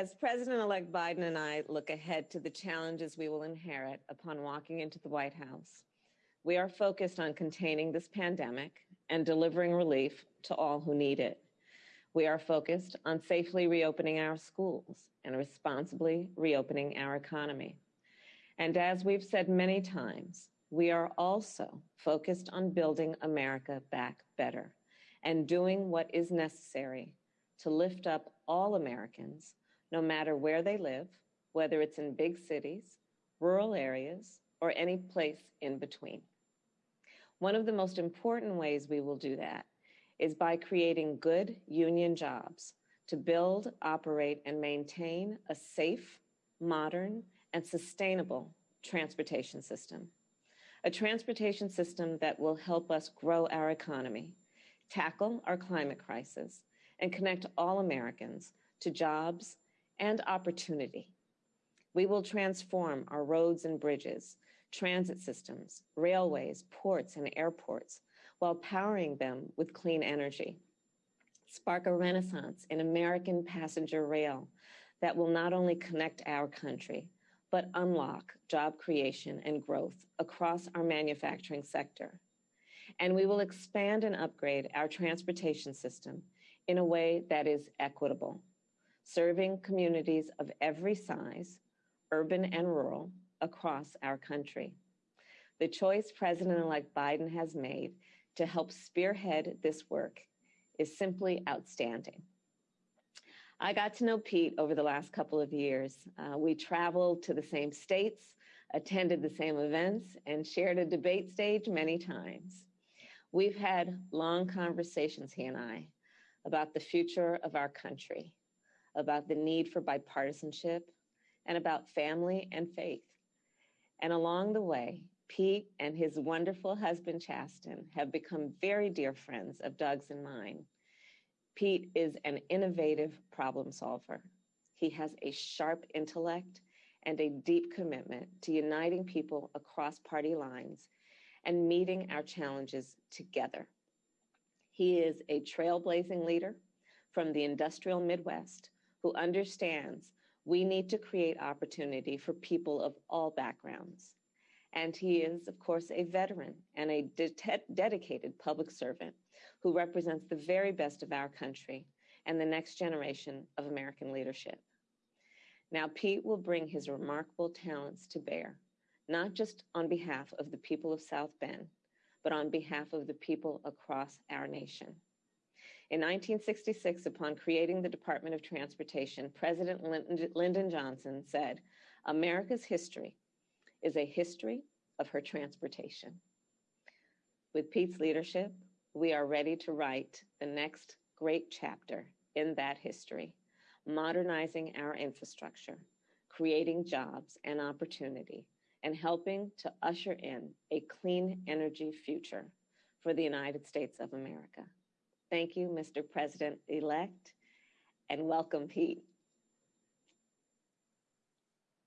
As President-elect Biden and I look ahead to the challenges we will inherit upon walking into the White House, we are focused on containing this pandemic and delivering relief to all who need it. We are focused on safely reopening our schools and responsibly reopening our economy. And as we've said many times, we are also focused on building America back better and doing what is necessary to lift up all Americans, no matter where they live, whether it's in big cities, rural areas, or any place in between. One of the most important ways we will do that is by creating good union jobs to build, operate, and maintain a safe, modern, and sustainable transportation system. A transportation system that will help us grow our economy, tackle our climate crisis, and connect all Americans to jobs and opportunity. We will transform our roads and bridges, transit systems, railways, ports, and airports while powering them with clean energy. Spark a renaissance in American passenger rail that will not only connect our country, but unlock job creation and growth across our manufacturing sector. And we will expand and upgrade our transportation system in a way that is equitable, serving communities of every size, urban and rural, across our country. The choice President-elect Biden has made to help spearhead this work is simply outstanding. I got to know Pete over the last couple of years. Uh, we traveled to the same states, attended the same events, and shared a debate stage many times. We've had long conversations, he and I, about the future of our country, about the need for bipartisanship, and about family and faith. And along the way, Pete and his wonderful husband, Chasten, have become very dear friends of Doug's and mine. Pete is an innovative problem solver. He has a sharp intellect and a deep commitment to uniting people across party lines and meeting our challenges together. He is a trailblazing leader from the industrial Midwest who understands we need to create opportunity for people of all backgrounds. And he is, of course, a veteran and a de dedicated public servant who represents the very best of our country and the next generation of American leadership. Now, Pete will bring his remarkable talents to bear, not just on behalf of the people of South Bend, but on behalf of the people across our nation. In 1966, upon creating the Department of Transportation, President Lyndon Johnson said, America's history is a history of her transportation. With Pete's leadership, we are ready to write the next great chapter in that history, modernizing our infrastructure, creating jobs and opportunity, and helping to usher in a clean energy future for the United States of America. Thank you, Mr. President-elect, and welcome, Pete.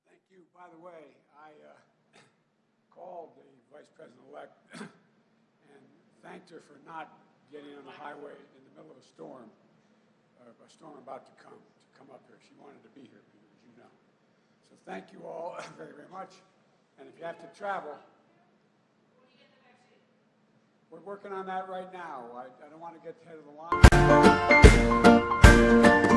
Thank you. By the way, I uh, called the Vice President-elect and thanked her for not getting on the highway in the middle of a storm, uh, a storm about to come, to come up here. She wanted to be here, as you know. So thank you all very, very much. And if you have to travel, we're working on that right now. I, I don't want to get ahead of the line.